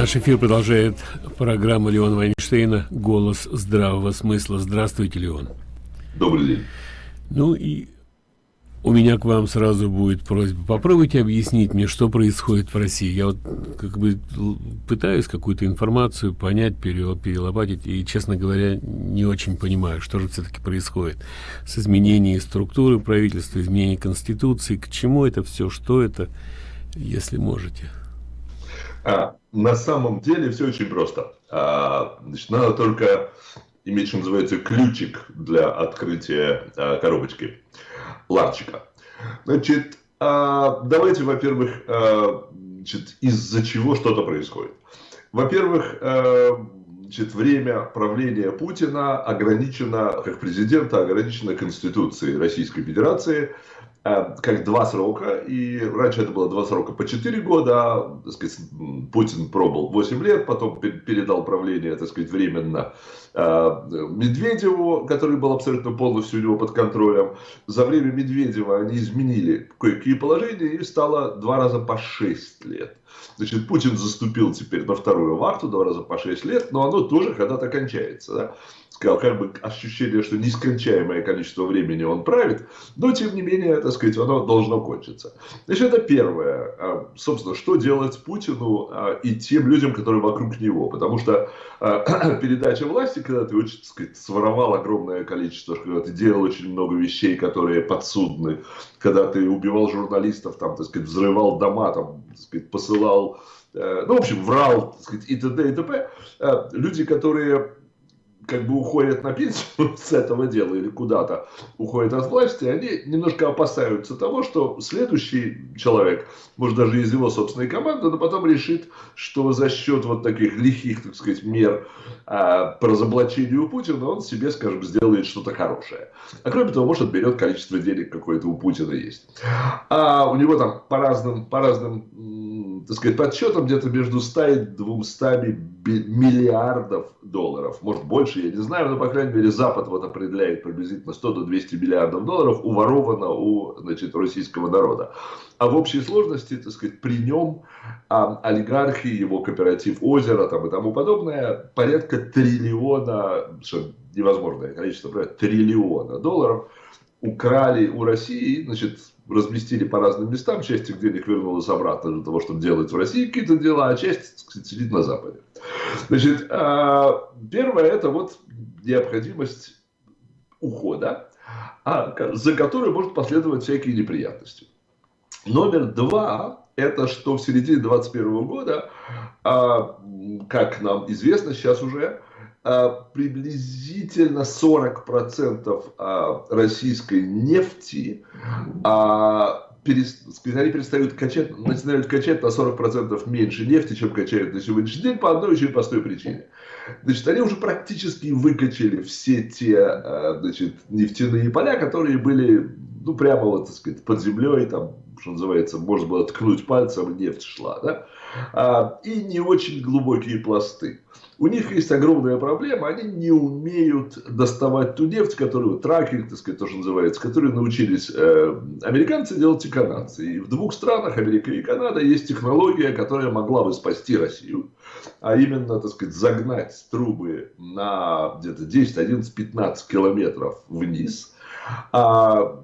Наш эфир продолжает программа Леона Вайнштейна «Голос здравого смысла». Здравствуйте, Леон. Добрый день. Ну и у меня к вам сразу будет просьба. Попробуйте объяснить мне, что происходит в России. Я вот как бы пытаюсь какую-то информацию понять, перелопатить, и, честно говоря, не очень понимаю, что же все-таки происходит с изменением структуры правительства, изменением Конституции, к чему это все, что это, если можете. А, на самом деле все очень просто. А, значит, надо только иметь, что называется, ключик для открытия а, коробочки, ларчика. Значит, а, давайте, во-первых, а, из-за чего что-то происходит. Во-первых, а, время правления Путина ограничено, как президента, ограничено Конституцией Российской Федерации – как два срока, и раньше это было два срока по 4 года, а, так сказать, Путин пробовал 8 лет, потом передал правление, так сказать, временно э, Медведеву, который был абсолютно полностью у него под контролем. За время Медведева они изменили кое-какие положения, и стало два раза по 6 лет. Значит, Путин заступил теперь на вторую вахту, два раза по 6 лет, но оно тоже когда-то кончается. Да? Сказал, как бы ощущение, что нескончаемое количество времени он правит, но тем не менее, так сказать, оно должно кончиться. Значит, это первое. А, собственно, что делать Путину а, и тем людям, которые вокруг него. Потому что а, передача власти, когда ты так сказать, своровал огромное количество, когда ты делал очень много вещей, которые подсудны, когда ты убивал журналистов, там, так сказать, взрывал дома, там, так сказать, посылал э, ну, в общем, врал, так сказать, и т.д. и т.п. Люди, которые как бы уходят на пенсию с этого дела или куда-то уходят от власти, они немножко опасаются того, что следующий человек, может даже из его собственной команды, но потом решит, что за счет вот таких лихих, так сказать, мер а, по разоблачению Путина он себе, скажем, сделает что-то хорошее. А кроме того, может, отберет количество денег, какое-то у Путина есть. А у него там по разным, по разным так сказать, подсчетам где-то между 100 и 200 миллиардов долларов. Может больше, я не знаю, но, по крайней мере, Запад вот определяет приблизительно 100 до 200 миллиардов долларов уворовано у значит, российского народа. А в общей сложности, так сказать, при нем а, олигархи, его кооператив «Озеро» там, и тому подобное, порядка триллиона, невозможное количество, триллиона долларов украли у России, значит, разместили по разным местам, часть их денег вернулась обратно для того, чтобы делать в России какие-то дела, а часть сказать, сидит на Западе. Значит, а, первое это вот необходимость ухода, а, за которой может последовать всякие неприятности. Номер два, это что в середине 2021 года, а, как нам известно сейчас уже, приблизительно 40% российской нефти они перестают качать, начинают качать на 40% меньше нефти, чем качают на сегодняшний день, по одной очень простой причине. Значит, они уже практически выкачали все те значит, нефтяные поля, которые были, ну, прямо вот, так сказать, под землей, там, что называется, можно было ткнуть пальцем, нефть шла, да, а, и не очень глубокие пласты. У них есть огромная проблема, они не умеют доставать ту нефть, которую, тракинг, так сказать, тоже называется, которую научились э, американцы делать и канадцы. И в двух странах, Америка и Канада, есть технология, которая могла бы спасти Россию, а именно, так сказать, загнать трубы на где-то 10, 11, 15 километров вниз, а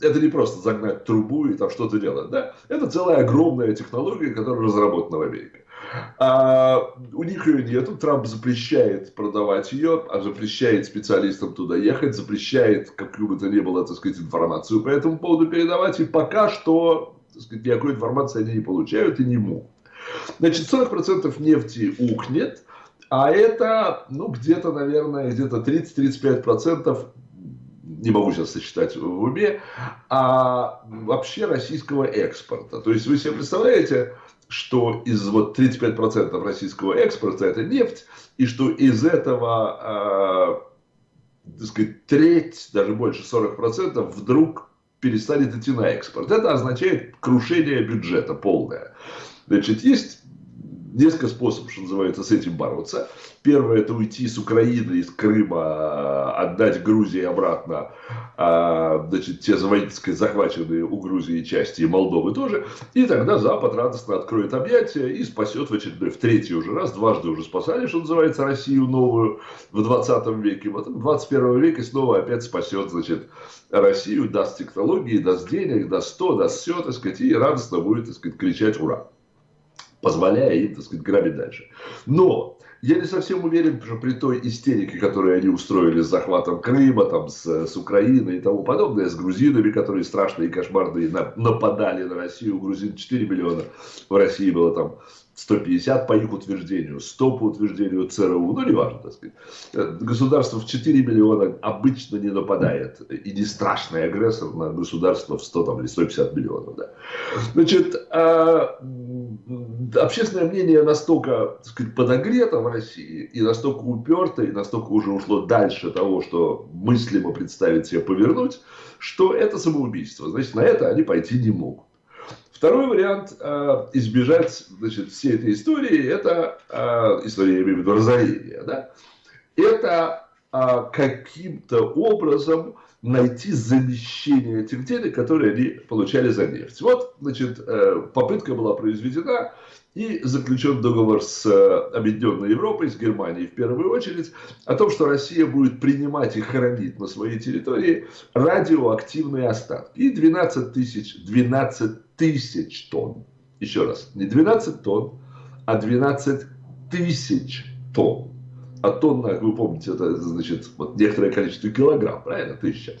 это не просто загнать трубу и там что-то делать, да? Это целая огромная технология, которая разработана в Америке. А, у них ее нету, Трамп запрещает продавать ее, а запрещает специалистам туда ехать, запрещает, как бы то ни было, так сказать, информацию по этому поводу передавать, и пока что, так сказать, никакой информации они не получают и не могут. Значит, 40% нефти ухнет, а это, ну, где-то, наверное, где-то 30-35% не могу сейчас сосчитать в уме, а вообще российского экспорта. То есть вы себе представляете, что из вот 35% российского экспорта это нефть, и что из этого, э, так сказать, треть, даже больше 40% вдруг перестанет идти на экспорт. Это означает крушение бюджета полное. Значит, есть несколько способов, что называется, с этим бороться. Первое – это уйти с Украины, из Крыма, отдать Грузии обратно а, значит, те захваченные у Грузии части и Молдовы тоже. И тогда Запад радостно откроет объятия и спасет в очередной, в третий уже раз, дважды уже спасали, что называется, Россию новую в 20 веке. Вот в 21 веке снова опять спасет, значит, Россию, даст технологии, даст денег, даст то, даст все, так сказать, и радостно будет, так сказать, кричать «Ура!» Позволяя им, так сказать, грабить дальше. Но я не совсем уверен, что при той истерике, которую они устроили с захватом Крыма, там, с, с Украиной и тому подобное, с грузинами, которые страшные и кошмарные нападали на Россию, у грузин 4 миллиона, в России было там 150 по их утверждению, 100 по утверждению ЦРУ, ну, неважно, так сказать. Э, государство в 4 миллиона обычно не нападает, и не страшный агрессор на государство в 100 там, или 150 миллионов. Да. Значит, а, общественное мнение настолько так сказать, подогрето в России, и настолько уперто, и настолько уже ушло дальше того, что мыслимо представить себе повернуть, что это самоубийство. Значит, на это они пойти не могут. Второй вариант э, избежать значит, всей этой истории, это э, история, я имею в виду, разорения. Да? Это э, каким-то образом найти замещение этих денег, которые они получали за нефть. Вот, значит, э, попытка была произведена, и заключен договор с э, Объединенной Европой, с Германией в первую очередь, о том, что Россия будет принимать и хранить на своей территории радиоактивные остатки. И 12 тысяч, 12 тысяч тонн. Еще раз, не 12 тонн, а 12 тысяч тонн. А тонна, вы помните, это значит вот некоторое количество килограмм, правильно, тысяча.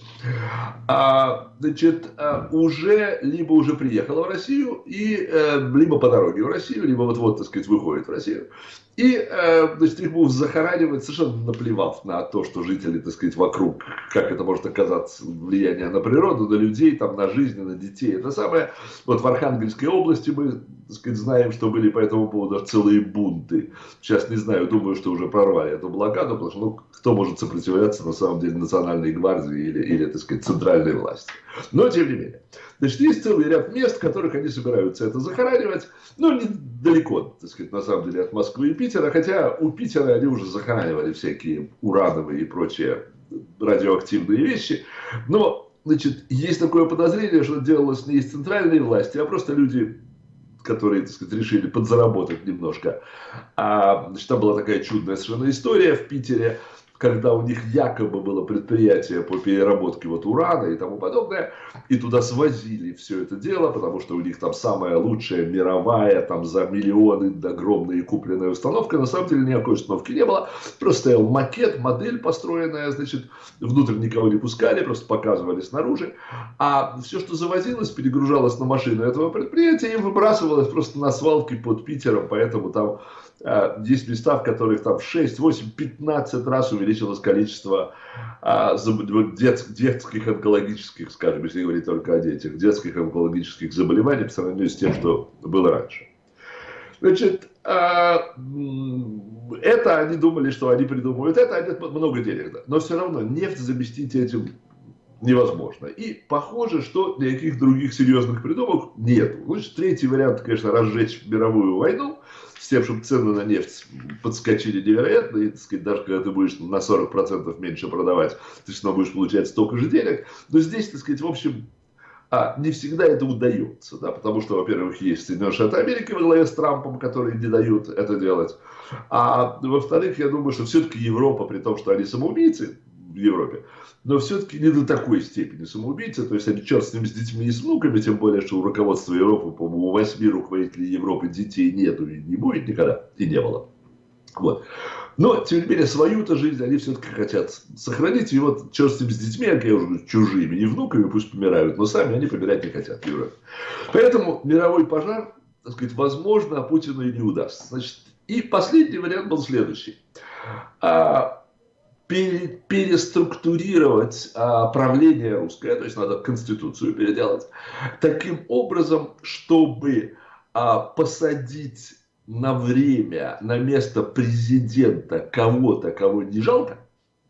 А, значит, а, уже либо уже приехала в Россию, и, э, либо по дороге в Россию, либо вот-вот, так сказать, выходит в Россию. И, э, значит, их будут захоранивать, совершенно наплевав на то, что жители, так сказать, вокруг, как это может оказаться, влияние на природу, на людей, там, на жизнь, на детей. Это самое, вот в Архангельской области мы, сказать, знаем, что были по этому поводу целые бунты. Сейчас не знаю, думаю, что уже прорвали эту блокаду, потому что, ну, кто может сопротивляться, на самом деле, национальной гвардии или, или так сказать, центральной власти. Но, тем не менее. Значит, есть целый ряд мест, в которых они собираются это захоранивать. Ну, недалеко, так сказать, на самом деле, от Москвы и Питера. Хотя у Питера они уже захоранивали всякие урановые и прочие радиоактивные вещи. Но, значит, есть такое подозрение, что делалось не из центральной власти, а просто люди которые, так сказать, решили подзаработать немножко. А, значит, там была такая чудная совершенно история в Питере когда у них якобы было предприятие по переработке вот урана и тому подобное, и туда свозили все это дело, потому что у них там самая лучшая мировая, там за миллионы огромная купленная установка, на самом деле никакой установки не было, просто стоял макет, модель построенная, значит, внутрь никого не пускали, просто показывали снаружи, а все, что завозилось, перегружалось на машину этого предприятия и выбрасывалось просто на свалке под Питером, поэтому там а, есть места, в которых там 6, 8, 15 раз увеличилось количество а, дет, детских онкологических, скажем, если говорить только о детях, детских онкологических заболеваний по сравнению с тем, что было раньше. Значит, а, это они думали, что они придумывают это, они много денег, да. но все равно нефть заместить этим невозможно. И похоже, что никаких других серьезных придумок нет. Значит, третий вариант, конечно, разжечь мировую войну, с тем, чтобы цены на нефть подскочили невероятно, и, так сказать, даже когда ты будешь на 40% меньше продавать, ты равно будешь получать столько же денег. Но здесь, так сказать, в общем, а, не всегда это удается, да, потому что, во-первых, есть Соединенные Штаты Америки во главе с Трампом, которые не дают это делать. А во-вторых, я думаю, что все-таки Европа, при том, что они самоубийцы, в Европе, но все-таки не до такой степени самоубийцы, то есть они черт с ним с детьми и с внуками, тем более, что у руководства Европы, по-моему, у восьми руководителей Европы детей нету и не будет никогда, и не было. Вот. Но, тем не менее, свою-то жизнь они все-таки хотят сохранить. И вот, черт с ним с детьми, как я уже говорю, чужими, не внуками, пусть помирают, но сами они помирать не хотят в Европе. Поэтому мировой пожар, так сказать, возможно, а Путину и не удастся. Значит, и последний вариант был следующий. А, переструктурировать а, правление русское, то есть надо конституцию переделать, таким образом, чтобы а, посадить на время на место президента кого-то, кого не жалко,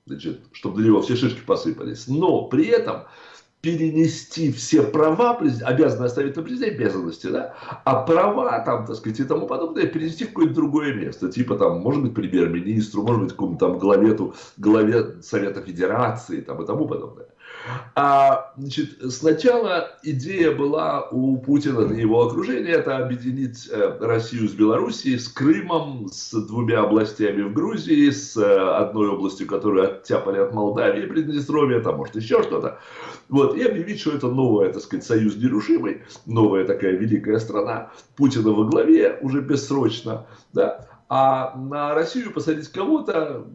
значит, чтобы на него все шишки посыпались, но при этом перенести все права, обязаны оставить на президенте обязанности, да, а права там, так сказать, и тому подобное перенести в какое-то другое место. Типа там, может быть, премьер-министру, может быть, какому-то там главе, главе Совета Федерации там, и тому подобное. А, значит, сначала идея была у Путина и его окружения это объединить э, Россию с Белоруссией, с Крымом, с двумя областями в Грузии, с э, одной областью, которую оттяпали от Молдавии, Приднестровья, там может еще что-то. Вот, и объявить, что это новая, так сказать, союз нерушимый, новая такая великая страна, Путина во главе уже бессрочно, да, а на Россию посадить кого-то,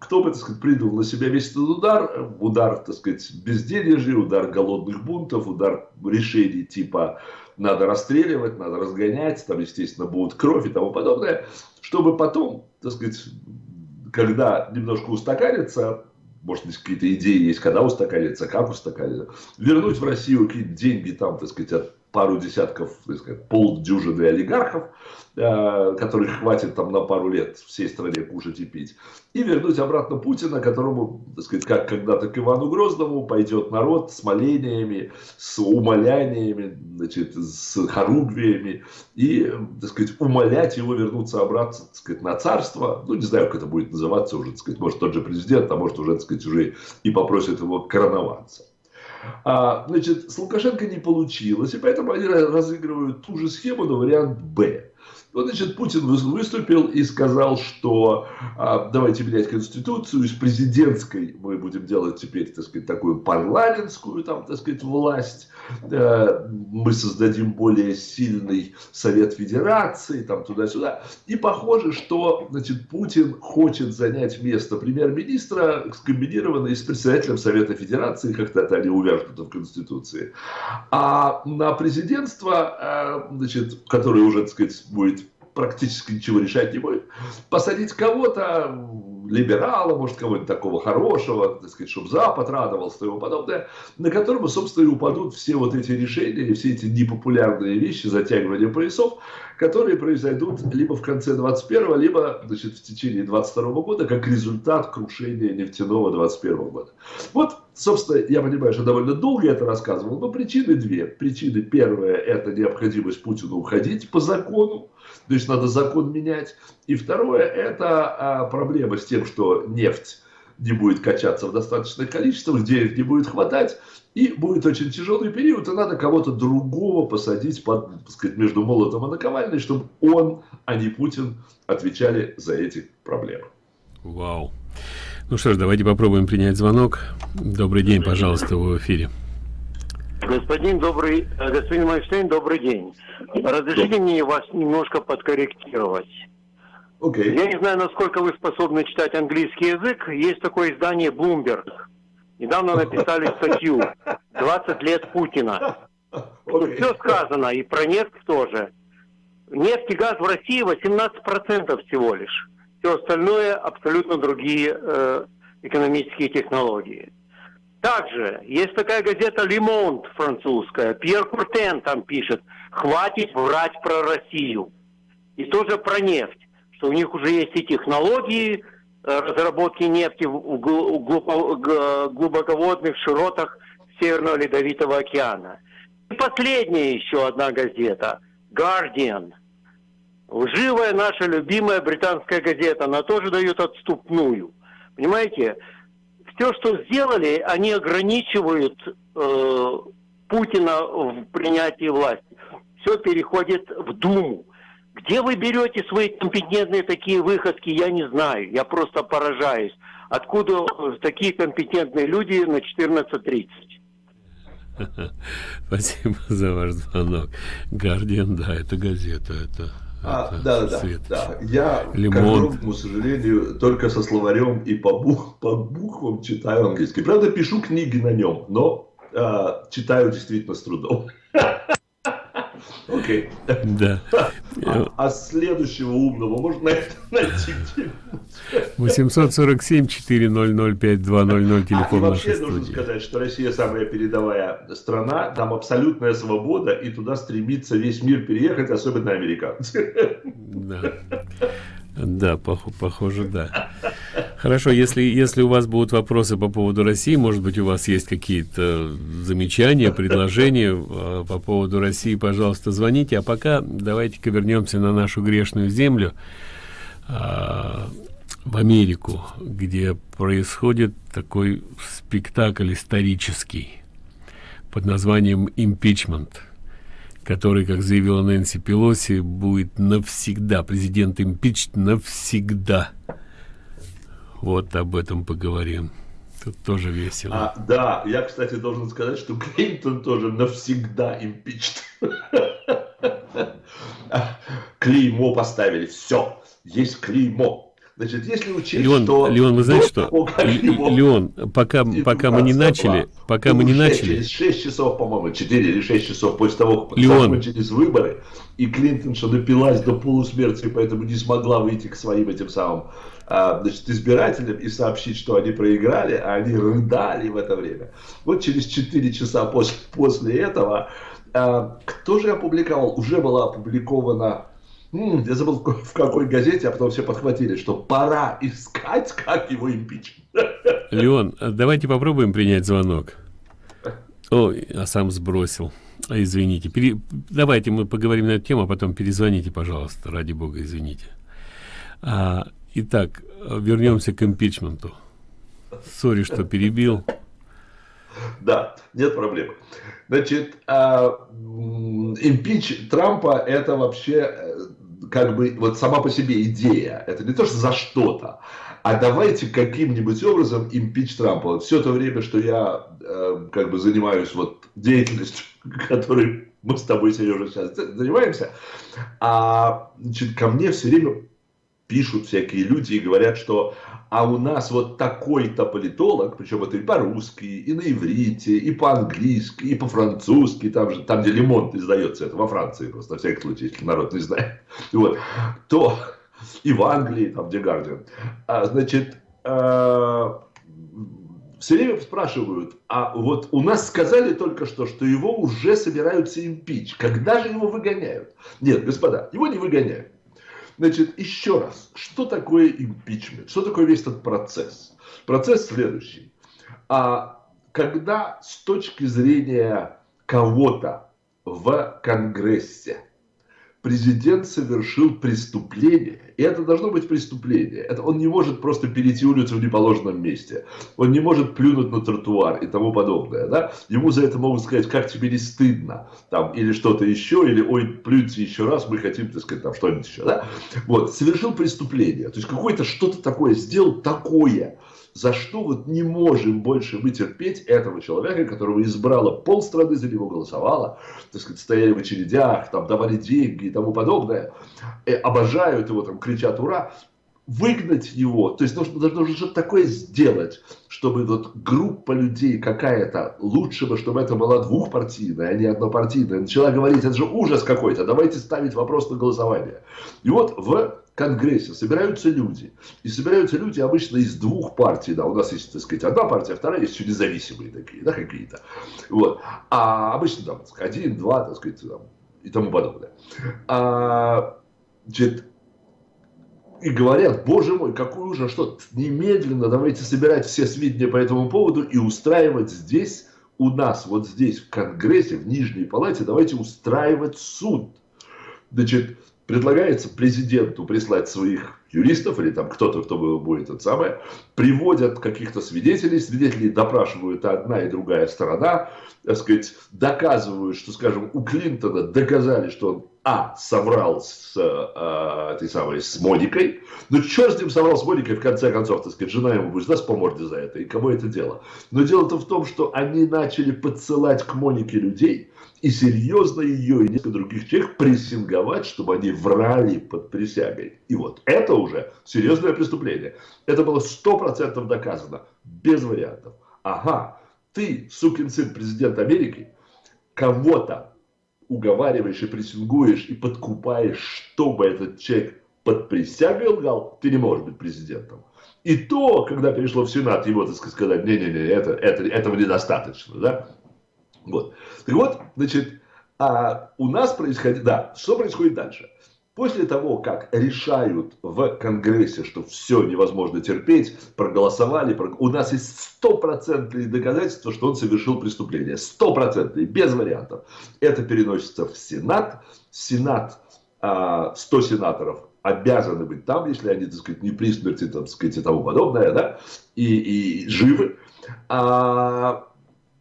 кто бы, так сказать, принял на себя весь этот удар, удар, так сказать, безденежья, удар голодных бунтов, удар решений типа надо расстреливать, надо разгонять, там, естественно, будет кровь и тому подобное, чтобы потом, так сказать, когда немножко устаканится, может быть, какие-то идеи есть, когда устаканится, как устаканится, вернуть в Россию какие-то деньги там, так сказать, от пару десятков, так сказать, полдюжины олигархов, э, которых хватит там на пару лет всей стране кушать и пить, и вернуть обратно Путина, которому, так сказать, как когда-то к Ивану Грозному пойдет народ с молениями, с умоляниями, значит, с хоругвиями, и, так сказать, умолять его вернуться обратно, так сказать, на царство, ну, не знаю, как это будет называться уже, так сказать, может, тот же президент, а может, уже, так сказать, уже и попросит его короноваться. А, значит, с Лукашенко не получилось, и поэтому они разыгрывают ту же схему, но вариант «Б». Вот, значит, Путин выступил и сказал, что а, давайте менять Конституцию, из президентской мы будем делать теперь, так сказать, такую парламентскую, там, так сказать, власть, э, мы создадим более сильный Совет Федерации, там, туда-сюда. И похоже, что, значит, Путин хочет занять место премьер-министра, скомбинированное с председателем Совета Федерации, как-то это они увяжутся в Конституции. А на президентство, э, значит, которое уже, так сказать, будет практически ничего решать не будет. Посадить кого-то, либерала, может, кого-нибудь такого хорошего, так сказать, чтобы Запад радовался и тому подобное, на которого, собственно, и упадут все вот эти решения, все эти непопулярные вещи, затягивания поясов, которые произойдут либо в конце 21 либо значит, в течение 22 года, как результат крушения нефтяного 21 года. Вот, собственно, я понимаю, что довольно долго это рассказывал, но причины две. Причины первая – это необходимость Путину уходить по закону, то есть надо закон менять. И второе, это а, проблема с тем, что нефть не будет качаться в достаточных количествах, денег не будет хватать, и будет очень тяжелый период, и надо кого-то другого посадить под, так сказать, между молотом и наковальной, чтобы он, а не Путин, отвечали за эти проблемы. Вау. Ну что ж, давайте попробуем принять звонок. Добрый день, пожалуйста, в эфире. Господин добрый, э, господин Майнштейн, добрый день. Разрешите мне вас немножко подкорректировать. Okay. Я не знаю, насколько вы способны читать английский язык. Есть такое издание Bloomberg. Недавно написали статью «20 лет Путина». Okay. Все сказано, и про нефть тоже. Нефть и газ в России 18% всего лишь. Все остальное абсолютно другие э, экономические технологии. Также есть такая газета «Лимонт» французская. Пьер Куртен там пишет «Хватит врать про Россию». И тоже про нефть, что у них уже есть и технологии э, разработки нефти в глубоководных широтах Северного Ледовитого океана. И последняя еще одна газета «Guardian». Лживая наша любимая британская газета, она тоже дает отступную. Понимаете, все, что сделали, они ограничивают э, Путина в принятии власти. Все переходит в Думу. Где вы берете свои компетентные такие выходки, я не знаю. Я просто поражаюсь. Откуда такие компетентные люди на 14.30? Спасибо за ваш звонок. Гардиан, да, это газета, это а, да, да, да. Я, Лимон. к огромному сожалению, только со словарем и по, бух, по буквам читаю английский. Правда, пишу книги на нем, но а, читаю действительно с трудом. Окей. Да. А, а следующего умного можно найти где 847 400 5200 телефон а, вообще нужно сказать, что Россия самая передовая страна, там абсолютная свобода, и туда стремится весь мир переехать, особенно американцы. Да, да пох похоже, да. Хорошо, если, если у вас будут вопросы по поводу России, может быть, у вас есть какие-то замечания, предложения э, по поводу России, пожалуйста, звоните. А пока давайте-ка вернемся на нашу грешную землю, э, в Америку, где происходит такой спектакль исторический под названием «Импичмент» который, как заявила Нэнси Пелоси, будет навсегда, президент импичт навсегда. Вот об этом поговорим. Тут тоже весело. А, да, я, кстати, должен сказать, что Клинтон тоже навсегда импичт. Клеймо поставили, все, есть клеймо. Значит, если учесть, Леон, что... Леон, вы знаете что? Леон, пока, пока мы не начали, пока мы не начали... Через 6 часов, по-моему, 4 или 6 часов после того, как Леон. закончились выборы, и Клинтон что напилась до полусмерти, поэтому не смогла выйти к своим этим самым а, значит, избирателям и сообщить, что они проиграли, а они рыдали в это время. Вот через 4 часа после, после этого, а, кто же опубликовал? Уже была опубликована Я забыл в какой газете, а потом все подхватили, что пора искать, как его импичить. Леон, давайте попробуем принять звонок. Ой, а сам сбросил. А, извините. Пере... Давайте мы поговорим на эту тему, а потом перезвоните, пожалуйста. Ради бога, извините. А, итак, вернемся к импичменту. Сори, что перебил. Да, нет проблем. Значит, а, импич Трампа это вообще э, как бы вот сама по себе идея, это не то, что за что-то, а давайте каким-нибудь образом импич Трампа. Вот все то время, что я э, как бы занимаюсь вот деятельностью, которой мы с тобой, Сережа, сейчас занимаемся, а, значит, ко мне все время пишут всякие люди и говорят, что а у нас вот такой-то политолог, причем это и по-русски, и на иврите, и по-английски, и по-французски, там же, там, где Лемонт издается, это во Франции просто, на всякий случай, если народ не знает, вот, то и в Англии, там, где Гардиан, а, значит, а, все время спрашивают, а вот у нас сказали только что, что его уже собираются импич, когда же его выгоняют? Нет, господа, его не выгоняют. Значит, еще раз, что такое импичмент? Что такое весь этот процесс? Процесс следующий. А когда с точки зрения кого-то в Конгрессе президент совершил преступление, и это должно быть преступление. Это он не может просто перейти улицу в неположенном месте. Он не может плюнуть на тротуар и тому подобное. Да? Ему за это могут сказать, как тебе не стыдно, там, или что-то еще, или ой, плюньте еще раз, мы хотим, так сказать, там что-нибудь еще. Да? Вот, совершил преступление. То есть какое-то что-то такое сделал такое, за что вот не можем больше вытерпеть этого человека, которого избрала полстраны за него голосовала, так сказать, стояли в очередях, там давали деньги и тому подобное, и обожают его, там кричат «Ура!», выгнать его, то есть нужно, нужно что-то такое сделать, чтобы вот группа людей какая-то, лучше бы, чтобы это была двухпартийная, а не однопартийная, начала говорить, это же ужас какой-то, давайте ставить вопрос на голосование. И вот в Конгрессе собираются люди. И собираются люди обычно из двух партий. Да, у нас есть, так сказать, одна партия, вторая есть еще независимые такие, да, какие-то. Вот. А обычно там один, два, так сказать, там, и тому подобное. А, значит, и говорят, боже мой, какой ужас, что немедленно давайте собирать все сведения по этому поводу и устраивать здесь, у нас, вот здесь, в Конгрессе, в Нижней Палате, давайте устраивать суд. Значит, предлагается президенту прислать своих юристов или там кто-то, кто будет это самое, приводят каких-то свидетелей, свидетелей допрашивают одна и другая сторона, так сказать, доказывают, что, скажем, у Клинтона доказали, что он, а, соврал с э, этой самой, с Моникой, ну, черт с ним соврал с Моникой, в конце концов, так сказать, жена ему будет даст по морде за это, и кому это дело. Но дело-то в том, что они начали подсылать к Монике людей, и серьезно ее и несколько других человек прессинговать, чтобы они врали под присягой. И вот это уже серьезное преступление. Это было сто процентов доказано, без вариантов. Ага, ты, сукин сын президент Америки, кого-то уговариваешь и прессингуешь и подкупаешь, чтобы этот человек под присягой лгал, ты не можешь быть президентом. И то, когда перешло в Сенат, его, так сказать, не-не-не, это, это, этого недостаточно, да? Вот. Так вот, значит, а у нас происходит, да, что происходит дальше? После того, как решают в Конгрессе, что все невозможно терпеть, проголосовали, у нас есть стопроцентные доказательства, что он совершил преступление. Стопроцентные, без вариантов. Это переносится в Сенат. Сенат, 100 а, сенаторов обязаны быть там, если они, так сказать, не при смерти, так сказать, и тому подобное, да, и, и живы. А,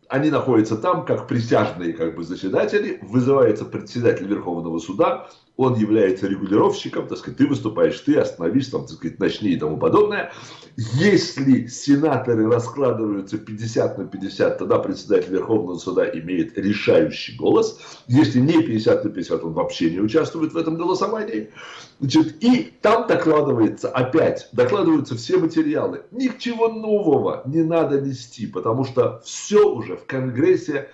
они находятся там как присяжные как бы, заседатели, вызывается председатель Верховного суда, он является регулировщиком, так сказать, ты выступаешь, ты остановишь, там, так сказать, начни и тому подобное. Если сенаторы раскладываются 50 на 50, тогда председатель Верховного суда имеет решающий голос. Если не 50 на 50, он вообще не участвует в этом голосовании. Значит, и там докладывается опять, докладываются все материалы. Ничего нового не надо нести, потому что все уже в Конгрессе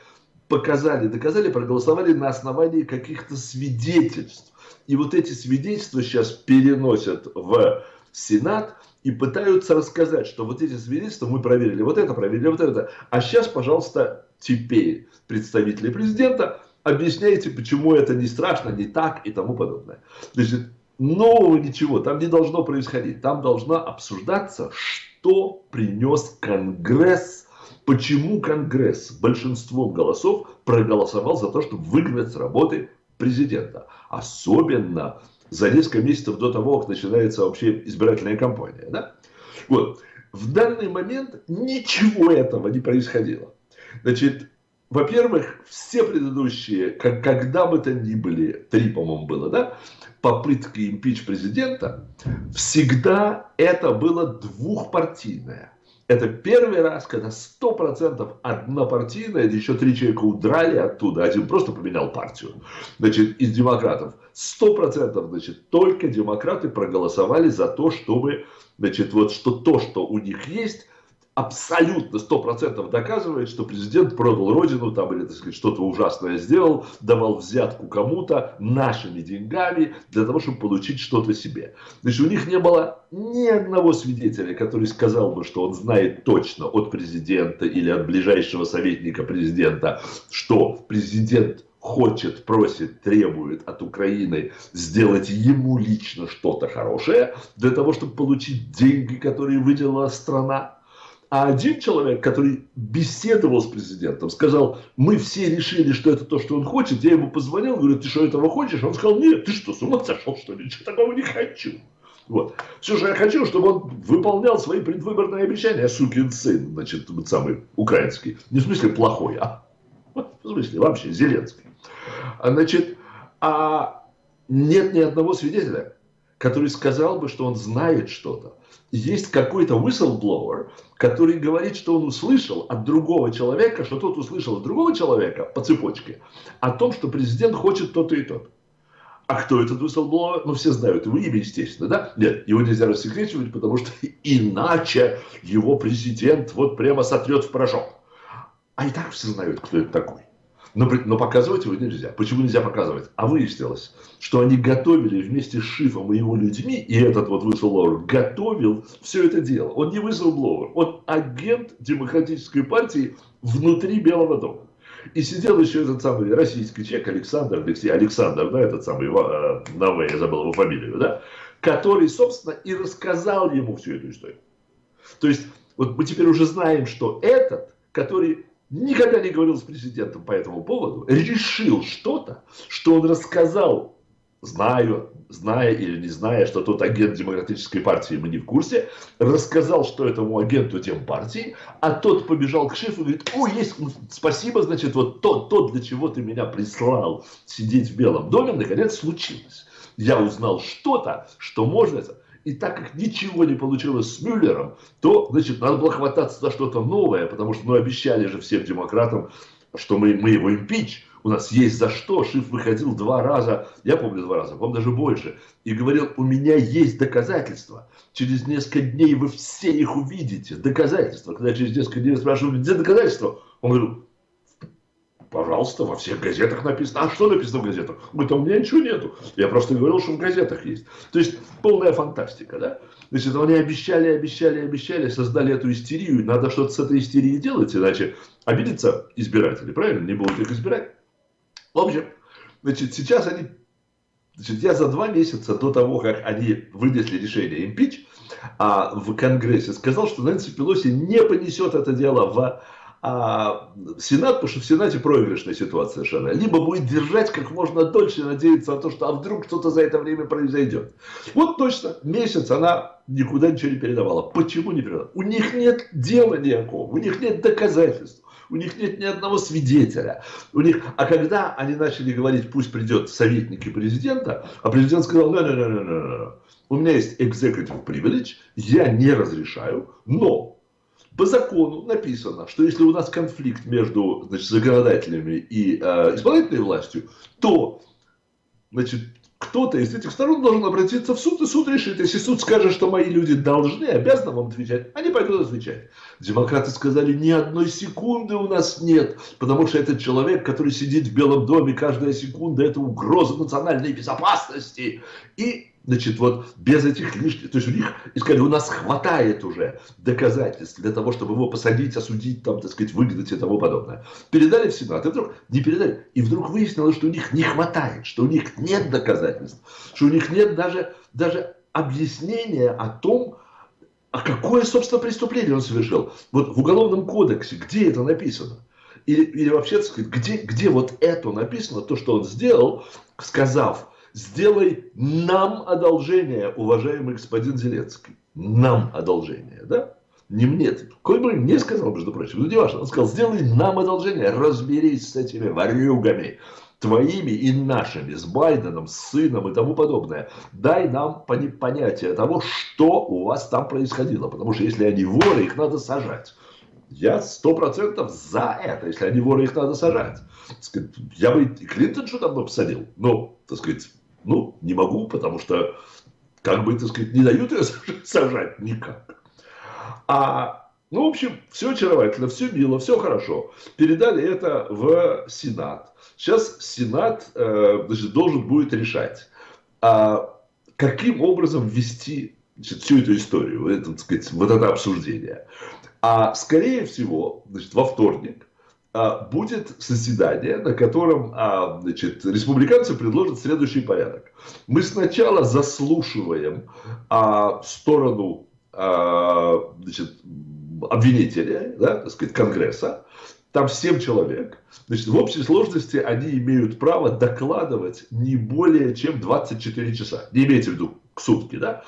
показали, доказали, проголосовали на основании каких-то свидетельств. И вот эти свидетельства сейчас переносят в Сенат и пытаются рассказать, что вот эти свидетельства мы проверили, вот это проверили, вот это. А сейчас, пожалуйста, теперь представители президента объясняйте, почему это не страшно, не так и тому подобное. Значит, нового ничего там не должно происходить. Там должна обсуждаться, что принес Конгресс, почему Конгресс большинством голосов проголосовал за то, чтобы выгнать с работы президента. Особенно за несколько месяцев до того, как начинается вообще избирательная кампания. Да? Вот. В данный момент ничего этого не происходило. Значит, во-первых, все предыдущие, как, когда бы то ни были, три, по-моему, было, да, попытки импич президента, всегда это было двухпартийное. Это первый раз, когда 100% однопартийная, еще три человека удрали оттуда, один просто поменял партию, значит, из демократов. 100% значит, только демократы проголосовали за то, чтобы, значит, вот что то, что у них есть, абсолютно сто процентов доказывает, что президент продал родину там или так сказать, что-то ужасное сделал, давал взятку кому-то нашими деньгами для того, чтобы получить что-то себе. Значит, у них не было ни одного свидетеля, который сказал бы, что он знает точно от президента или от ближайшего советника президента, что президент хочет, просит, требует от Украины сделать ему лично что-то хорошее для того, чтобы получить деньги, которые выделила страна. А один человек, который беседовал с президентом, сказал, мы все решили, что это то, что он хочет. Я ему позвонил, говорю, ты что, этого хочешь? Он сказал, нет, ты что, с ума сошел, что ли? Ничего такого не хочу. Вот. Все, что я хочу, чтобы он выполнял свои предвыборные обещания. Сукин сын, значит, самый украинский. Не в смысле плохой, а в смысле вообще Зеленский. А, значит, а нет ни одного свидетеля, который сказал бы, что он знает что-то есть какой-то whistleblower, который говорит, что он услышал от другого человека, что тот услышал от другого человека по цепочке о том, что президент хочет то-то и то-то. А кто этот whistleblower? Ну, все знают его имя, естественно, да? Нет, его нельзя рассекречивать, потому что иначе его президент вот прямо сотрет в порошок. А и так все знают, кто это такой. Но, но показывать его нельзя. Почему нельзя показывать? А выяснилось, что они готовили вместе с Шифом и его людьми, и этот вот whistleblower готовил все это дело. Он не whistleblower, он агент демократической партии внутри Белого дома. И сидел еще этот самый российский человек Александр, Алексей, Александр, да, этот самый, э, Наве, я забыл его фамилию, да, который, собственно, и рассказал ему всю эту историю. То есть, вот мы теперь уже знаем, что этот, который никогда не говорил с президентом по этому поводу, решил что-то, что он рассказал, знаю, зная или не зная, что тот агент демократической партии, мы не в курсе, рассказал, что этому агенту тем партии, а тот побежал к шефу и говорит, о, есть, ну, спасибо, значит, вот то, то, для чего ты меня прислал сидеть в Белом доме, наконец случилось. Я узнал что-то, что можно... И так как ничего не получилось с Мюллером, то, значит, надо было хвататься за что-то новое, потому что, ну, обещали же всем демократам, что мы, мы его импич, у нас есть за что. Шиф выходил два раза, я помню два раза, по даже больше, и говорил, у меня есть доказательства. Через несколько дней вы все их увидите, доказательства. Когда через несколько дней спрашивают, где доказательства? Он говорил, Пожалуйста, во всех газетах написано. А что написано в газетах? Говорит, а у меня ничего нету. Я просто говорил, что в газетах есть. То есть полная фантастика, да? Значит, они обещали, обещали, обещали, создали эту истерию. Надо что-то с этой истерией делать, иначе обидятся избиратели, правильно? Не будут их избирать. В общем, значит, сейчас они Значит, я за два месяца до того, как они вынесли решение импич, а, в Конгрессе сказал, что Нэнси Пелоси не понесет это дело в а, Сенат, потому что в Сенате проигрышная ситуация совершенно, либо будет держать как можно дольше, надеяться на то, что а вдруг что-то за это время произойдет. Вот точно, месяц она никуда ничего не передавала. Почему не передавала? У них нет дела никакого, у них нет доказательств. У них нет ни одного свидетеля. У них... А когда они начали говорить, пусть придет советники президента, а президент сказал, не, не, не, не, не. у меня есть executive privilege, я не разрешаю, но по закону написано, что если у нас конфликт между значит, законодателями и э, исполнительной властью, то значит, кто-то из этих сторон должен обратиться в суд, и суд решит. Если суд скажет, что мои люди должны, обязаны вам отвечать, они пойдут отвечать. Демократы сказали, ни одной секунды у нас нет, потому что этот человек, который сидит в Белом доме, каждая секунда – это угроза национальной безопасности. И Значит, вот без этих лишних, то есть у них, искали, у нас хватает уже доказательств для того, чтобы его посадить, осудить, там, так сказать, выгнать и тому подобное. Передали в Сенат, и вдруг не передали. И вдруг выяснилось, что у них не хватает, что у них нет доказательств, что у них нет даже, даже объяснения о том, а какое, собственно, преступление он совершил. Вот в Уголовном кодексе, где это написано? Или, или вообще, так сказать, где, где вот это написано, то, что он сделал, сказав, сделай нам одолжение, уважаемый господин Зеленский. Нам одолжение, да? Не мне. Бы не сказал, между прочим, ну не важно. Он сказал, сделай нам одолжение, разберись с этими ворюгами, твоими и нашими, с Байденом, с сыном и тому подобное. Дай нам понятие того, что у вас там происходило. Потому что если они воры, их надо сажать. Я сто процентов за это. Если они воры, их надо сажать. Я бы и Клинтон давно посадил. Но, так сказать, ну, не могу, потому что, как бы, так сказать, не дают ее сажать никак. А, ну, в общем, все очаровательно, все мило, все хорошо. Передали это в Сенат. Сейчас Сенат э, значит, должен будет решать, а каким образом ввести значит, всю эту историю, это, так сказать, вот это обсуждение. А скорее всего, значит, во вторник будет заседание, на котором а, значит, республиканцы предложат следующий порядок. Мы сначала заслушиваем а, сторону значит, обвинителя, да, так сказать, Конгресса, там 7 человек. Значит, в общей сложности они имеют право докладывать не более чем 24 часа. Не имейте в виду к сутки, да?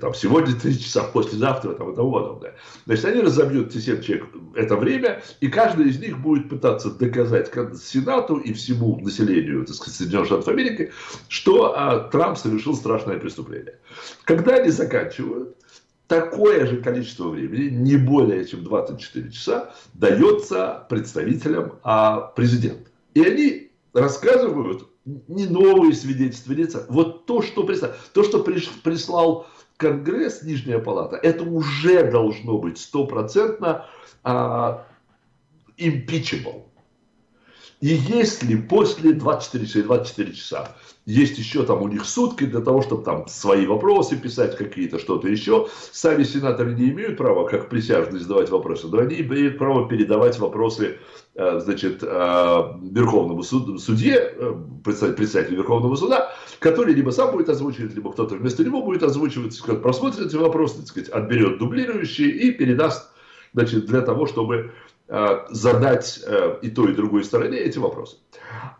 Там, сегодня 3 часа, послезавтра там, и тому подобное. Значит, они разобьют эти 7 человек это время, и каждый из них будет пытаться доказать Сенату и всему населению так сказать, Соединенных Штатов Америки, что а, Трамп совершил страшное преступление. Когда они заканчивают, такое же количество времени, не более чем 24 часа, дается представителям а, президента. И они рассказывают не новые свидетельства лица, вот то, что, прислал, то, что прислал Конгресс, Нижняя Палата, это уже должно быть стопроцентно а, impeachable. И если после 24 часа, 24 часа есть еще там у них сутки для того, чтобы там свои вопросы писать какие-то, что-то еще. Сами сенаторы не имеют права, как присяжные, задавать вопросы, но они имеют право передавать вопросы э, значит, э, Верховному суд, судье, э, председателю Верховного суда, который либо сам будет озвучивать, либо кто-то вместо него будет озвучивать, просмотрит эти вопросы, сказать, отберет дублирующие и передаст значит, для того, чтобы задать и той, и другой стороне эти вопросы.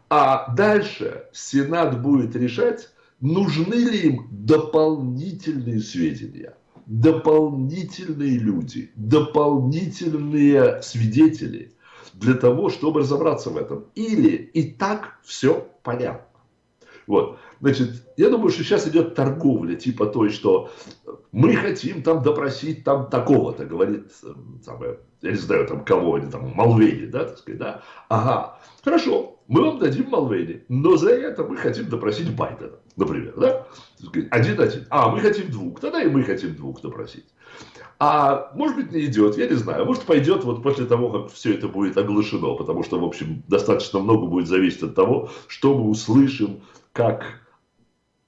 А дальше Сенат будет решать, нужны ли им дополнительные сведения, дополнительные люди, дополнительные свидетели для того, чтобы разобраться в этом. Или и так все понятно. Вот. Значит, я думаю, что сейчас идет торговля, типа той, что мы хотим там допросить там такого-то, говорит, самое, я не знаю, там кого они там, Малвейни, да, так сказать, да. Ага, хорошо, мы вам дадим Малвейни, но за это мы хотим допросить Байдена, например, да? Один-один. А, мы хотим двух, тогда и мы хотим двух допросить. А может быть не идет, я не знаю. Может пойдет вот после того, как все это будет оглашено, потому что, в общем, достаточно много будет зависеть от того, что мы услышим, как...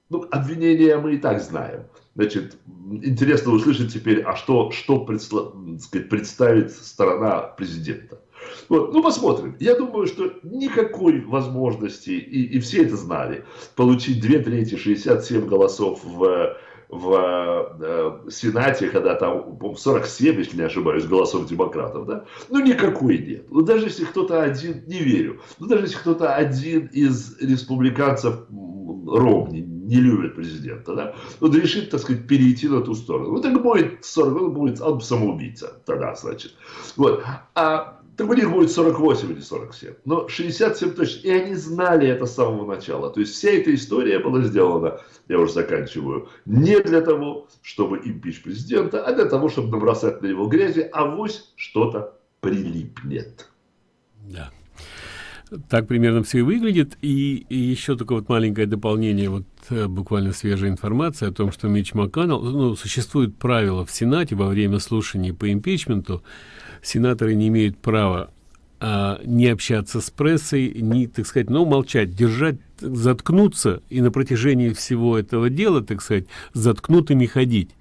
Ну, обвинения мы и так знаем. Значит, интересно услышать теперь, а что, что предста... сказать, представит сторона президента. Вот. Ну, посмотрим. Я думаю, что никакой возможности, и, и все это знали, получить две трети, 67 голосов в в э, Сенате, когда там 47, если не ошибаюсь, голосов демократов, да, ну никакой нет. Ну даже если кто-то один, не верю, ну даже если кто-то один из республиканцев Ромни не любит президента, да, он решит, так сказать, перейти на ту сторону. Ну так будет 40, он будет он самоубийца тогда, значит. Вот. А так у них будет 48 или 47. Но 67 точно. И они знали это с самого начала. То есть вся эта история была сделана, я уже заканчиваю, не для того, чтобы импич президента, а для того, чтобы набросать на него грязи, а вось что-то прилипнет. Да. Так примерно все и выглядит. И, и еще только вот маленькое дополнение, вот буквально свежая информация о том, что Мич МакКоннелл, ну, существует правило в Сенате во время слушаний по импичменту, сенаторы не имеют права а, не общаться с прессой, не, так сказать, ну, молчать, держать, заткнуться и на протяжении всего этого дела, так сказать, заткнутыми ходить.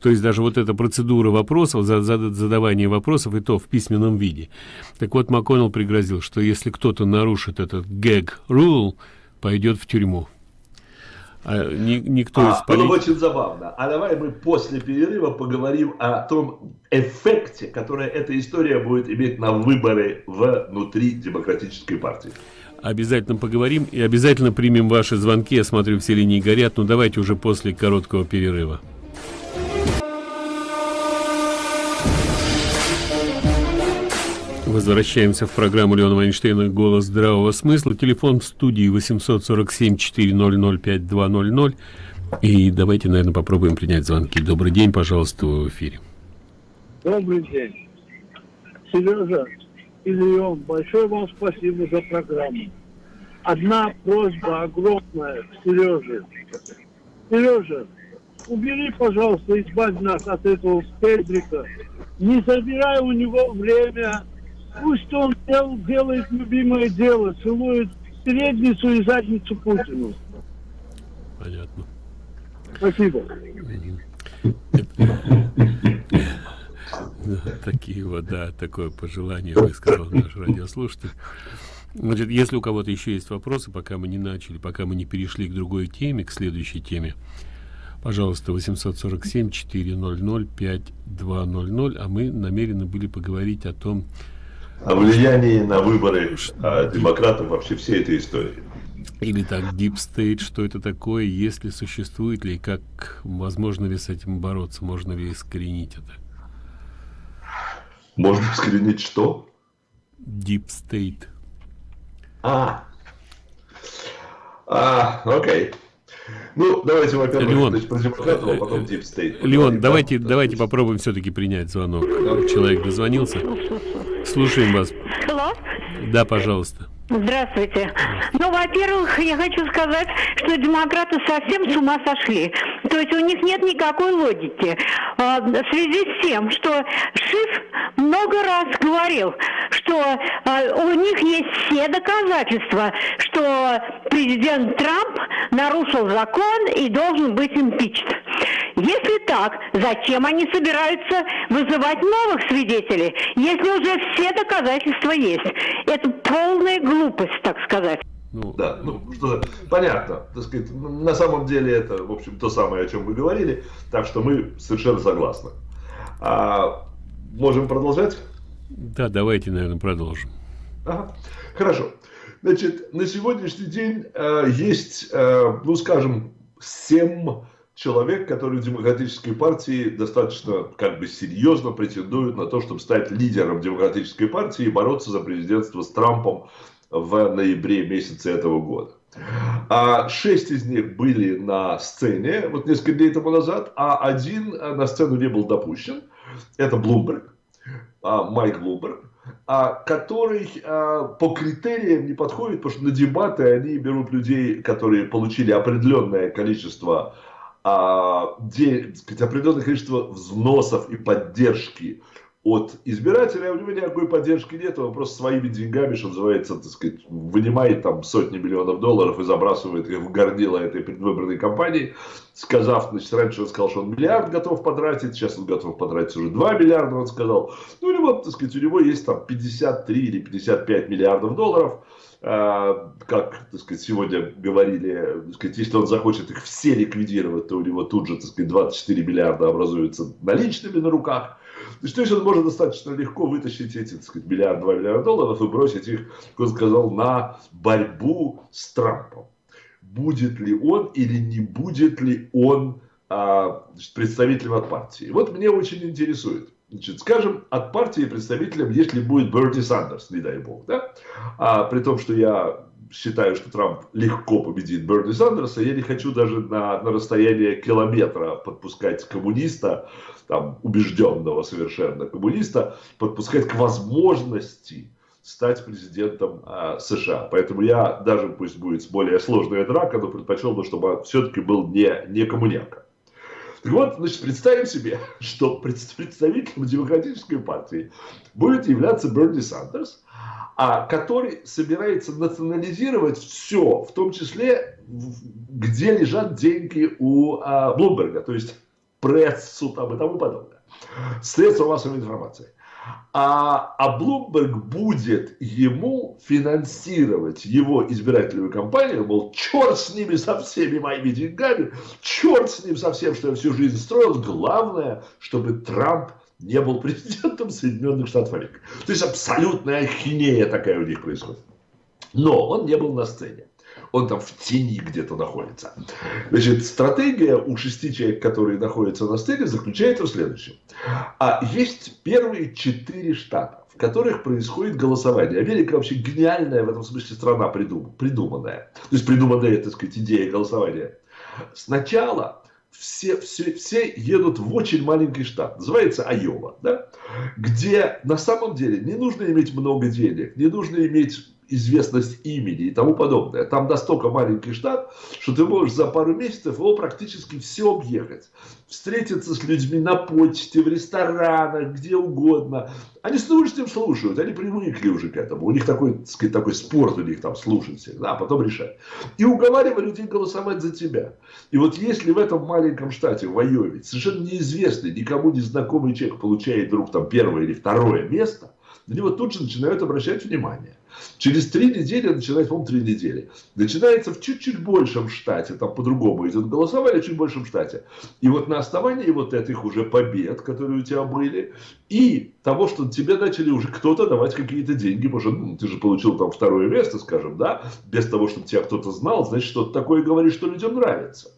То есть даже вот эта процедура вопросов, за, за, задавание вопросов, и то в письменном виде. Так вот, МакКоннелл пригрозил, что если кто-то нарушит этот гэг rule, пойдет в тюрьму. А, ни, никто а, из полит... Было очень забавно. А давай мы после перерыва поговорим о том эффекте, который эта история будет иметь на выборы внутри демократической партии. Обязательно поговорим и обязательно примем ваши звонки. Я смотрю, все линии горят. Но ну, давайте уже после короткого перерыва. Возвращаемся в программу Леона Вайнштейна «Голос здравого смысла». Телефон в студии 847-400-5200. И давайте, наверное, попробуем принять звонки. Добрый день, пожалуйста, в эфире. Добрый день. Сережа и большое вам спасибо за программу. Одна просьба огромная к Сереже. Сережа, убери, пожалуйста, избавь нас от этого Педрика. Не забирай у него время Пусть он дел, делает любимое дело, целует средницу и задницу Путину. Понятно. Спасибо. Такие вот, да, такое пожелание высказал наш радиослушатель. Значит, если у кого-то еще есть вопросы, пока мы не начали, пока мы не перешли к другой теме, к следующей теме, пожалуйста, 847-400-5200, а мы намерены были поговорить о том, о влиянии на выборы а, демократов вообще всей этой истории. Или так, Deep State, что это такое, если существует ли, и как возможно ли с этим бороться, можно ли искоренить это? Можно искоренить что? Deep State. А, а, окей. Ну, давайте, во-первых, Леон, значит, про демократов, а потом Deep State. Леон, давайте, давайте попробуем все-таки принять звонок. Человек дозвонился. Слушаем вас. Hello? Да, пожалуйста. Здравствуйте. Ну, во-первых, я хочу сказать, что демократы совсем с ума сошли. То есть у них нет никакой логики. А, в связи с тем, что Шиф много раз говорил, что а, у них есть все доказательства, что президент Трамп нарушил закон и должен быть импичт. Если так, зачем они собираются вызывать новых свидетелей, если уже все доказательства есть? Это полная глупость, так сказать. Ну, да, ну что понятно, так сказать, на самом деле это, в общем, то самое, о чем вы говорили, так что мы совершенно согласны. А, можем продолжать? Да, давайте, наверное, продолжим. Ага. Хорошо. Значит, на сегодняшний день э, есть, э, ну, скажем, семь человек, которые в Демократической партии достаточно как бы серьезно претендуют на то, чтобы стать лидером Демократической партии и бороться за президентство с Трампом в ноябре месяце этого года. А шесть из них были на сцене вот несколько дней тому назад, а один на сцену не был допущен. Это Блумберг, а, Майк Блумберг, а, который а, по критериям не подходит, потому что на дебаты они берут людей, которые получили определенное количество определенное количество взносов и поддержки от избирателя, а у него никакой поддержки нет, он просто своими деньгами, что называется, так сказать, вынимает там сотни миллионов долларов и забрасывает их в горнило этой предвыборной кампании, сказав, значит, раньше он сказал, что он миллиард готов потратить, сейчас он готов потратить уже 2 миллиарда, он сказал, ну, у него, так сказать, у него есть там 53 или 55 миллиардов долларов, а, как, так сказать, сегодня говорили, так сказать, если он захочет их все ликвидировать, то у него тут же, так сказать, 24 миллиарда образуются наличными на руках. Есть он может достаточно легко вытащить эти, так сказать, миллиард, два миллиарда долларов и бросить их, как он сказал, на борьбу с Трампом. Будет ли он или не будет ли он а, значит, представителем от партии. Вот мне очень интересует. Значит, скажем, от партии представителем, если будет Берти Сандерс, не дай бог, да? А при том, что я считаю, что Трамп легко победит Берни Сандерса, я не хочу даже на, на расстояние километра подпускать коммуниста, там, убежденного совершенно коммуниста, подпускать к возможности стать президентом э, США. Поэтому я даже, пусть будет более сложная драка, но предпочел бы, чтобы все-таки был не, не коммуняка. Так вот, значит, представим себе, что представителем демократической партии будет являться Берни Сандерс, а, который собирается национализировать все, в том числе, где лежат деньги у а, Блумберга, то есть прессу там и тому подобное. Средства массовой информации а, а Блумберг будет ему финансировать его избирательную кампанию, мол, черт с ними со всеми моими деньгами, черт с ним со всем, что я всю жизнь строил, главное, чтобы Трамп не был президентом Соединенных Штатов Америки. То есть абсолютная ахинея такая у них происходит. Но он не был на сцене он там в тени где-то находится. Значит, стратегия у шести человек, которые находятся на сцене, заключается в следующем. А есть первые четыре штата, в которых происходит голосование. Америка вообще гениальная в этом смысле страна придум, придуманная. То есть придуманная, так сказать, идея голосования. Сначала все, все, все едут в очень маленький штат, называется Айова, да? где на самом деле не нужно иметь много денег, не нужно иметь известность имени и тому подобное. Там настолько маленький штат, что ты можешь за пару месяцев его практически все объехать. Встретиться с людьми на почте, в ресторанах, где угодно. Они с удовольствием слушают, они привыкли уже к этому. У них такой, так сказать, такой спорт у них там слушать всегда, а потом решать. И уговаривали людей голосовать за тебя. И вот если в этом маленьком штате, в Айове, совершенно неизвестный, никому не знакомый человек получает вдруг там первое или второе место, на него тут же начинают обращать внимание. Через три недели, начинается, по-моему, три недели, начинается в чуть-чуть большем штате, там по-другому идет голосование, чуть большем штате. И вот на основании вот этих уже побед, которые у тебя были, и того, что тебе начали уже кто-то давать какие-то деньги, потому что ну, ты же получил там второе место, скажем, да, без того, чтобы тебя кто-то знал, значит, что-то такое говорит, что людям нравится.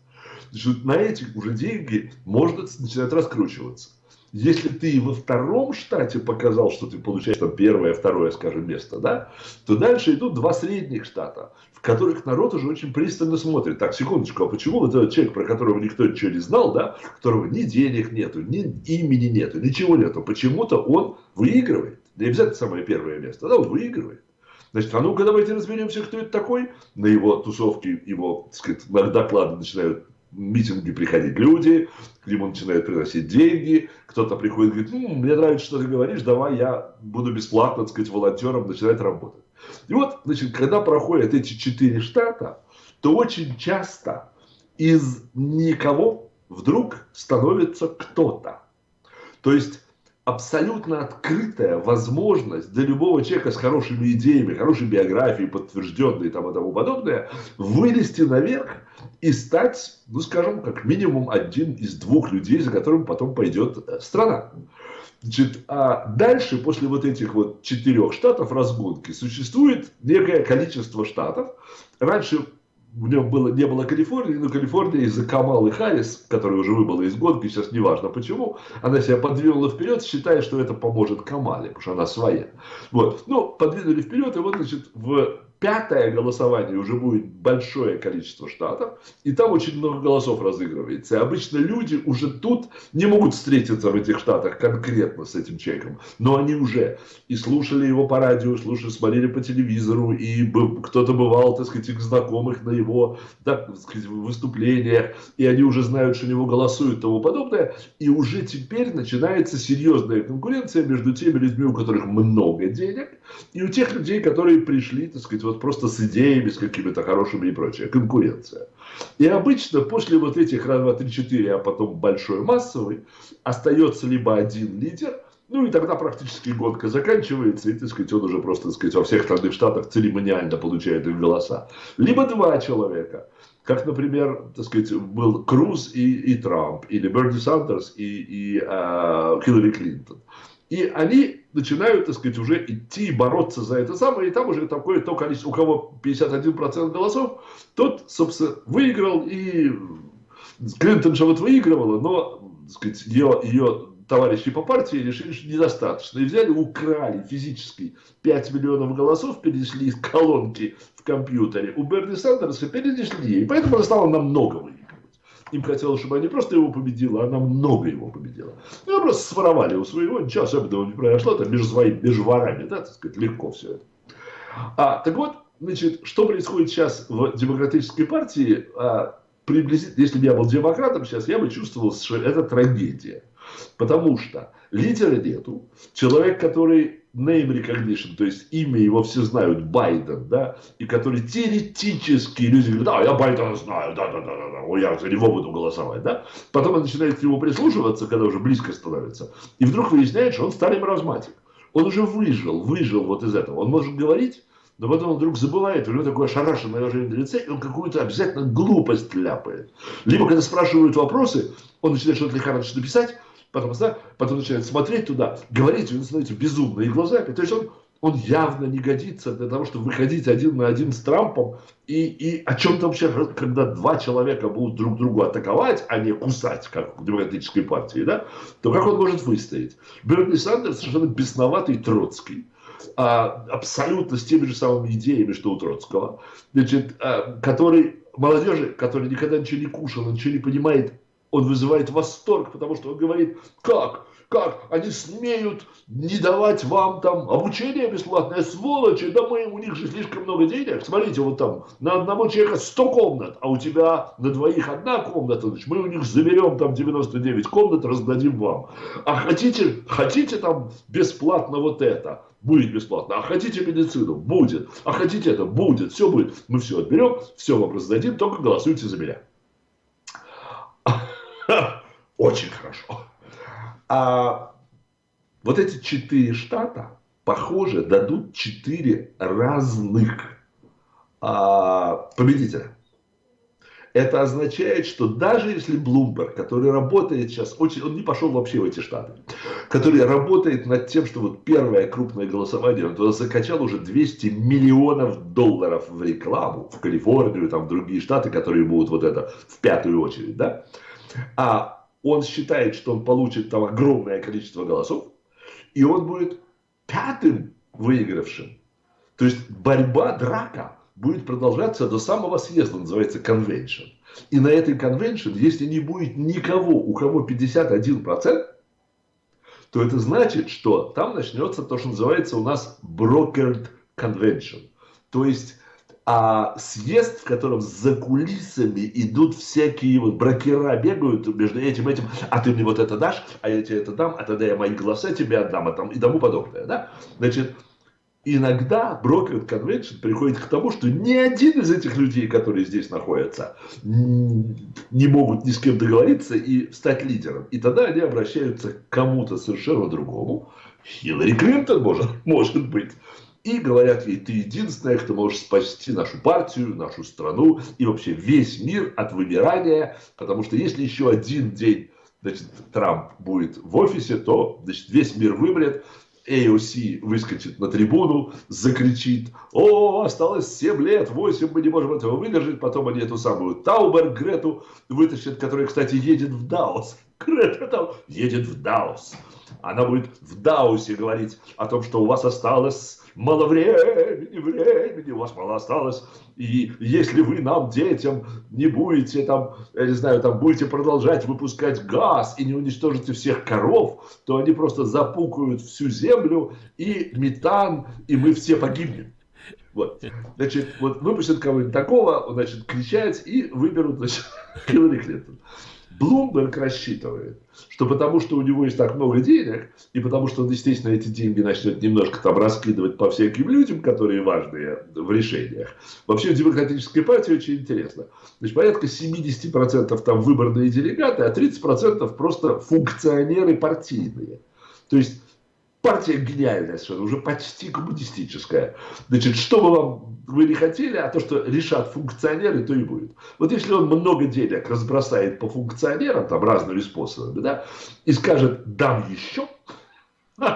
Значит, на эти уже деньги можно начинать раскручиваться. Если ты во втором штате показал, что ты получаешь там первое, второе, скажем, место, да, то дальше идут два средних штата, в которых народ уже очень пристально смотрит. Так, секундочку, а почему вот этот человек, про которого никто ничего не знал, да, у которого ни денег нету, ни имени нету, ничего нету, почему-то он выигрывает. Не обязательно самое первое место, да, он выигрывает. Значит, а ну-ка давайте разберемся, кто это такой. На его тусовке, его, так сказать, доклады начинают митинги приходить люди, к нему начинают приносить деньги, кто-то приходит и говорит, ну, мне нравится, что ты говоришь, давай я буду бесплатно, так сказать, волонтером, начинает работать. И вот, значит, когда проходят эти четыре штата, то очень часто из никого вдруг становится кто-то. То есть абсолютно открытая возможность для любого человека с хорошими идеями, хорошей биографией, подтвержденной и тому, тому подобное, вылезти наверх и стать, ну скажем, как минимум один из двух людей, за которым потом пойдет э, страна. Значит, а дальше, после вот этих вот четырех штатов разгонки, существует некое количество штатов. Раньше в нем было, не было Калифорнии, но Калифорния из-за Камалы Харрис, которая уже выбыла из гонки, сейчас неважно почему, она себя подвинула вперед, считая, что это поможет Камале, потому что она своя. Вот. Ну, подвинули вперед, и вот, значит, в пятое голосование уже будет большое количество штатов, и там очень много голосов разыгрывается. И обычно люди уже тут не могут встретиться в этих штатах конкретно с этим человеком, но они уже и слушали его по радио, слушали, смотрели по телевизору, и кто-то бывал, так сказать, их знакомых на его так сказать, выступлениях, и они уже знают, что него голосуют и тому подобное, и уже теперь начинается серьезная конкуренция между теми людьми, у которых много денег, и у тех людей, которые пришли, так сказать, вот просто с идеями, с какими-то хорошими и прочее. Конкуренция. И обычно после вот этих раз, два, три, четыре, а потом большой массовый, остается либо один лидер, ну и тогда практически гонка заканчивается, и, так сказать, он уже просто, так сказать, во всех остальных штатах церемониально получает их голоса. Либо два человека, как, например, так сказать, был Круз и, и Трамп, или Берни Сандерс и, и э, Хиллари Клинтон. И они начинают, так сказать, уже идти бороться за это самое, и там уже такое то количество, у кого 51% голосов, тот, собственно, выиграл, и Клинтон же вот выигрывала, но, так сказать, ее, ее товарищи по партии решили, что недостаточно, и взяли, украли физически 5 миллионов голосов, перенесли из колонки в компьютере, у Берни Сандерса перенесли, и поэтому она стала намного выиграть. Им хотелось, чтобы они просто его победила, она много его победила. Ну, они просто своровали у своего, ничего особенного не произошло, там между своими, между ворами, да, так сказать, легко все это. А, так вот, значит, что происходит сейчас в демократической партии, а, приблизительно, если бы я был демократом сейчас, я бы чувствовал, что это трагедия. Потому что лидера нету, человек, который name recognition, то есть имя его все знают, Байден, да, и который теоретически люди говорят, да, я Байдена знаю, да, да, да, да, да, я за него буду голосовать, да. Потом он начинает к нему прислушиваться, когда уже близко становится, и вдруг выясняет, что он старый маразматик. Он уже выжил, выжил вот из этого. Он может говорить, но потом он вдруг забывает, у него такое ошарашенное выражение на лице, и он какую-то обязательно глупость ляпает. Либо, когда спрашивают вопросы, он начинает что-то лихорадочно писать, потом, да, потом начинает смотреть туда, говорить, у него становятся безумные глаза. То есть он, он явно не годится для того, чтобы выходить один на один с Трампом. И, и о чем-то вообще, когда два человека будут друг другу атаковать, а не кусать, как в демократической партии, да, то как он может выстоять? Берни Сандерс совершенно бесноватый Троцкий. А, абсолютно с теми же самыми идеями, что у Троцкого, значит, а, который молодежи, который никогда ничего не кушал, ничего не понимает, он вызывает восторг, потому что он говорит, как, как, они смеют не давать вам там обучение бесплатное, сволочи, да мы, у них же слишком много денег, смотрите, вот там на одного человека 100 комнат, а у тебя на двоих одна комната, значит, мы у них заберем там 99 комнат, раздадим вам. А хотите, хотите там бесплатно вот это, будет бесплатно. А хотите медицину? Будет. А хотите это? Будет. Все будет. Мы все отберем, все вам раздадим, только голосуйте за меня. Очень хорошо. А вот эти четыре штата, похоже, дадут четыре разных а, победителя. Это означает, что даже если Блумберг, который работает сейчас, очень, он не пошел вообще в эти штаты, который работает над тем, что вот первое крупное голосование, он туда закачал уже 200 миллионов долларов в рекламу, в Калифорнию, там в другие штаты, которые будут вот это в пятую очередь, да, а он считает, что он получит там огромное количество голосов, и он будет пятым выигравшим. То есть борьба, драка будет продолжаться до самого съезда, называется конвеншн. И на этой конвеншн, если не будет никого, у кого 51%, то это значит, что там начнется то, что называется у нас brokered convention. То есть а съезд, в котором за кулисами идут всякие вот брокера, бегают между этим этим, а ты мне вот это дашь, а я тебе это дам, а тогда я мои голоса тебе отдам, а там, и тому подобное, да? Значит, иногда брокер конвеншн приходит к тому, что ни один из этих людей, которые здесь находятся, не могут ни с кем договориться и стать лидером. И тогда они обращаются к кому-то совершенно другому. Хиллари Клинтон может, может быть и говорят ей, ты единственная, кто может спасти нашу партию, нашу страну и вообще весь мир от вымирания, потому что если еще один день значит, Трамп будет в офисе, то значит, весь мир вымрет, AOC выскочит на трибуну, закричит, о, осталось 7 лет, 8, мы не можем этого выдержать, потом они эту самую Таубер Грету вытащат, которая, кстати, едет в Даос Грета там едет в Даус. Она будет в Даусе говорить о том, что у вас осталось мало времени, времени, у вас мало осталось. И если вы нам, детям, не будете там, я не знаю, там будете продолжать выпускать газ и не уничтожите всех коров, то они просто запукают всю землю и метан, и мы все погибнем. Вот. Значит, вот выпустят кого-нибудь такого, значит, кричать и выберут, значит, Хиллари Клинтон. Блумберг рассчитывает, что потому что у него есть так много денег, и потому что он, естественно, эти деньги начнет немножко там раскидывать по всяким людям, которые важные в решениях. Вообще в демократической партии очень интересно. Значит, порядка 70% там выборные делегаты, а 30% просто функционеры партийные. То есть партия гениальная совершенно, уже почти коммунистическая. Значит, что бы вам вы не хотели, а то, что решат функционеры, то и будет. Вот если он много денег разбросает по функционерам, там разными способами, да, и скажет «дам еще»,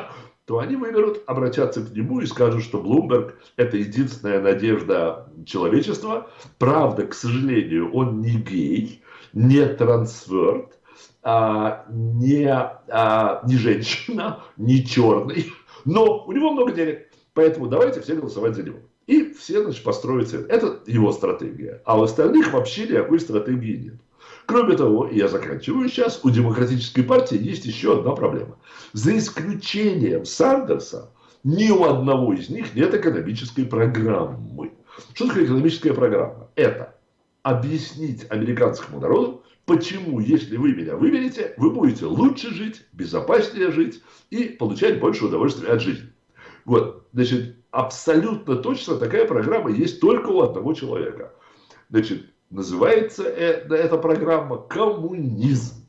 то они выберут, обратятся к нему и скажут, что Блумберг – это единственная надежда человечества. Правда, к сожалению, он не гей, не трансверт, а, не, а, не женщина, не черный, но у него много денег. Поэтому давайте все голосовать за него. И все, значит, построятся. Это его стратегия. А у остальных вообще никакой стратегии нет. Кроме того, я заканчиваю сейчас, у демократической партии есть еще одна проблема. За исключением Сандерса, ни у одного из них нет экономической программы. Что такое экономическая программа? Это объяснить американскому народу, почему, если вы меня выберете, вы будете лучше жить, безопаснее жить и получать больше удовольствия от жизни. Вот, значит, абсолютно точно такая программа есть только у одного человека. Значит, называется э, эта программа коммунизм.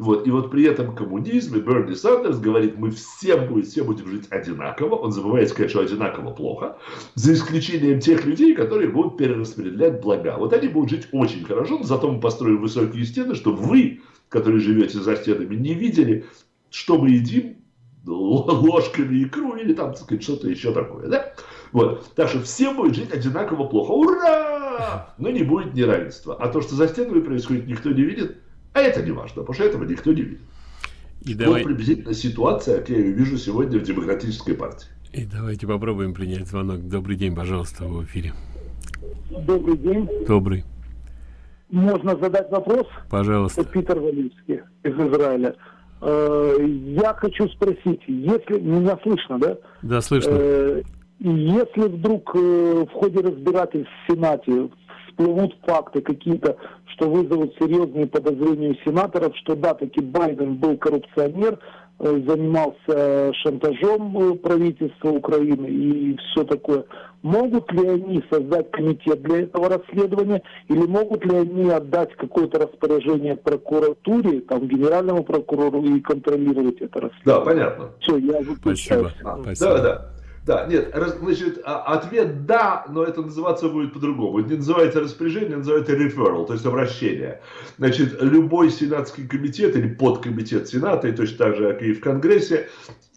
Вот, и вот при этом коммунизме Берни Сандерс говорит, мы все будем, все будем жить одинаково. Он забывает сказать, что одинаково плохо. За исключением тех людей, которые будут перераспределять блага. Вот они будут жить очень хорошо, но зато мы построим высокие стены, чтобы вы, которые живете за стенами, не видели, что мы едим ложками икру или там, так сказать, что-то еще такое. Да? Вот. Так что все будут жить одинаково плохо. Ура! Но не будет неравенства. А то, что за стенами происходит, никто не видит – а это не важно, потому что этого никто не видит. И вот давай... приблизительно ситуация, как я ее вижу сегодня в Демократической партии. И давайте попробуем принять звонок. Добрый день, пожалуйста, в эфире. Добрый день. Добрый. Можно задать вопрос? Пожалуйста. Это Питер Валинский из Израиля. Э, я хочу спросить, если меня слышно, да? Да, слышно. Э, если вдруг э, в ходе разбирательств в Сенате всплывут факты какие-то, что вызовут серьезные подозрения у сенаторов, что да, таки Байден был коррупционер, э, занимался шантажом э, правительства Украины и все такое. Могут ли они создать комитет для этого расследования или могут ли они отдать какое-то распоряжение прокуратуре, там, генеральному прокурору и контролировать это расследование? Да, понятно. Все, я выключаю. Спасибо. А, Спасибо. Да, да. Да, нет, значит, а, ответ да, но это называться будет по-другому. Не называется распоряжение, называется referral, то есть обращение. Значит, любой сенатский комитет или подкомитет Сената, и точно так же, как и в Конгрессе,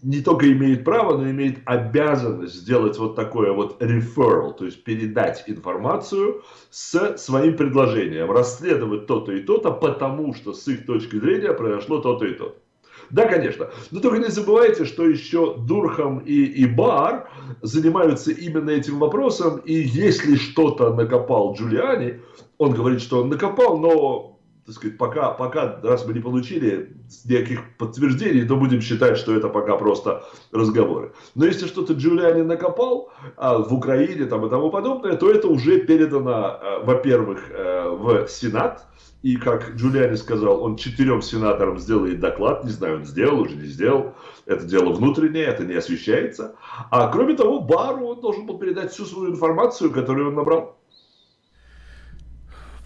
не только имеет право, но имеет обязанность сделать вот такое вот referral, то есть передать информацию с своим предложением, расследовать то-то и то-то, потому что с их точки зрения произошло то-то и то-то. Да, конечно. Но только не забывайте, что еще Дурхам и, и Бар занимаются именно этим вопросом. И если что-то накопал Джулиани, он говорит, что он накопал, но так сказать, пока, пока, раз мы не получили никаких подтверждений, то будем считать, что это пока просто разговоры. Но если что-то Джулиани накопал а, в Украине там, и тому подобное, то это уже передано, а, во-первых, а, в Сенат, и как Джулиани сказал, он четырем сенаторам сделает доклад. Не знаю, он сделал, уже не сделал. Это дело внутреннее, это не освещается. А кроме того, Бару он должен был передать всю свою информацию, которую он набрал.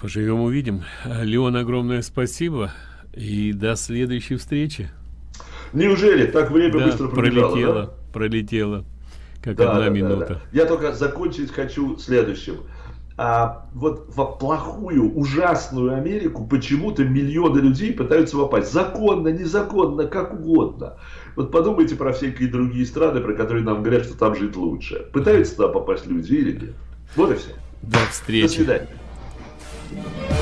Поживем, увидим. Леон, огромное спасибо. И до следующей встречи. Неужели так время да, быстро пробежало? Пролетело, да? пролетело. Как да, одна да, минута. Да, да. Я только закончить хочу следующим а, вот в плохую, ужасную Америку почему-то миллионы людей пытаются попасть. Законно, незаконно, как угодно. Вот подумайте про всякие другие страны, про которые нам говорят, что там жить лучше. Пытаются туда попасть люди или нет? Вот и все. До встречи. До свидания. Bye.